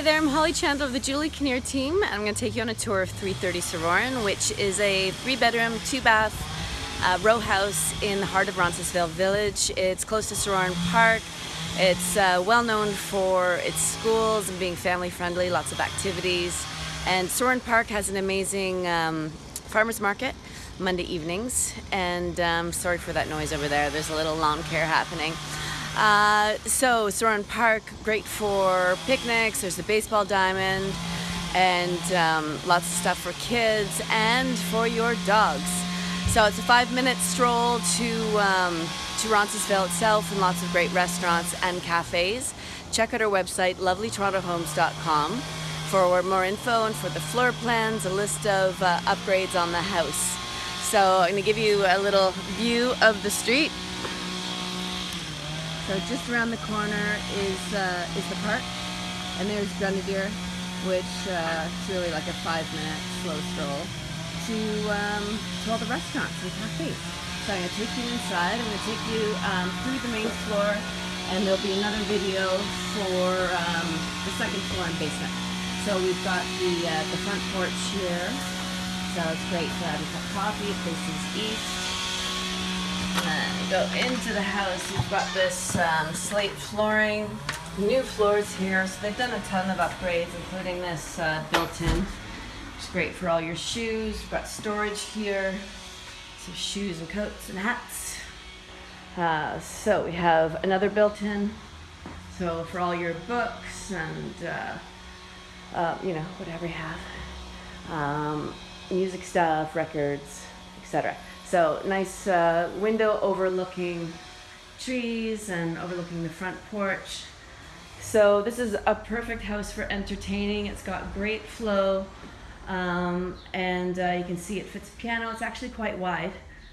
Hi there, I'm Holly Chandler of the Julie Kinnear team and I'm going to take you on a tour of 330 Sorauren which is a three bedroom, two bath uh, row house in the heart of Roncesvalles Village. It's close to Sorauren Park. It's uh, well known for its schools and being family friendly, lots of activities. And Sorauren Park has an amazing um, farmer's market Monday evenings and um, sorry for that noise over there, there's a little lawn care happening. Uh, so Sorauren Park, great for picnics, there's a baseball diamond, and um, lots of stuff for kids and for your dogs. So it's a five minute stroll to, um, to Roncesvalles itself and lots of great restaurants and cafes. Check out our website, lovelytorontohomes.com for more info and for the floor plans, a list of uh, upgrades on the house. So I'm going to give you a little view of the street. So just around the corner is uh, is the park, and there's Grenadier, which uh, is really like a five-minute slow stroll to um, to all the restaurants and cafes. So I'm going to take you inside. I'm going to take you um, through the main floor, and there'll be another video for um, the second floor and basement. So we've got the uh, the front porch here. So it's great to have a coffee. Faces east. And go into the house, you've got this um, slate flooring, new floors here. So they've done a ton of upgrades, including this uh, built-in. It's great for all your shoes. You've got storage here. So shoes and coats and hats. Uh, so we have another built-in. So for all your books and, uh, uh, you know, whatever you have. Um, music stuff, records, etc. So nice uh, window overlooking trees and overlooking the front porch. So this is a perfect house for entertaining. It's got great flow um, and uh, you can see it fits piano. It's actually quite wide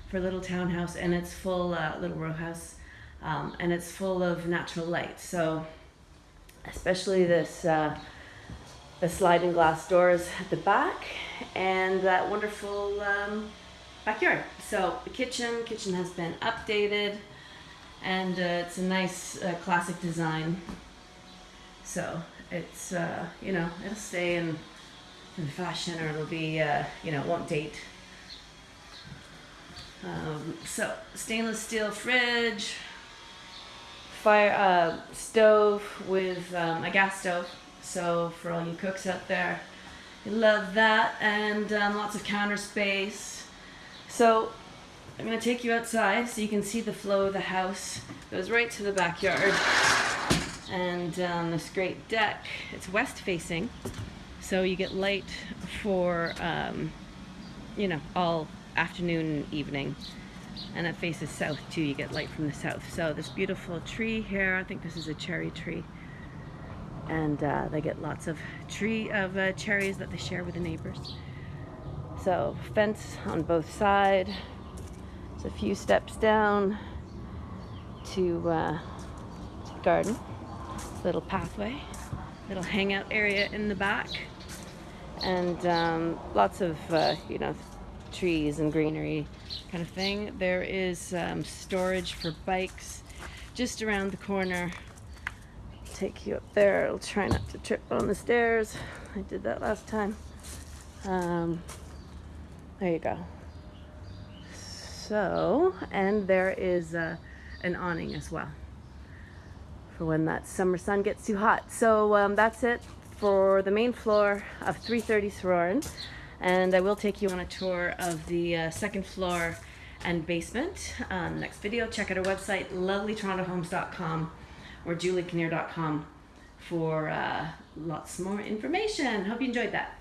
for a little townhouse and it's full, uh, little row house, um, and it's full of natural light. So especially this uh, the sliding glass doors at the back and that wonderful um, backyard. So the kitchen, kitchen has been updated and uh, it's a nice uh, classic design. So it's, uh, you know, it'll stay in, in fashion or it'll be, uh, you know, it won't date. Um, so stainless steel fridge, fire uh, stove with um, a gas stove. So for all you cooks out there, you love that and um, lots of counter space so I'm going to take you outside so you can see the flow of the house. It goes right to the backyard. And um, this great deck, it's west facing. So you get light for, um, you know, all afternoon and evening. And it faces south too, you get light from the south. So this beautiful tree here, I think this is a cherry tree. And uh, they get lots of tree of uh, cherries that they share with the neighbors. So fence on both sides. It's a few steps down to, uh, to the garden. Little pathway, little hangout area in the back, and um, lots of uh, you know trees and greenery kind of thing. There is um, storage for bikes just around the corner. Take you up there. I'll try not to trip on the stairs. I did that last time. Um, there you go. So, and there is uh, an awning as well for when that summer sun gets too hot. So um, that's it for the main floor of 330 Sorauren. And I will take you on a tour of the uh, second floor and basement. Um, next video, check out our website, lovelytorontohomes.com or juliekinnear.com for uh, lots more information. Hope you enjoyed that.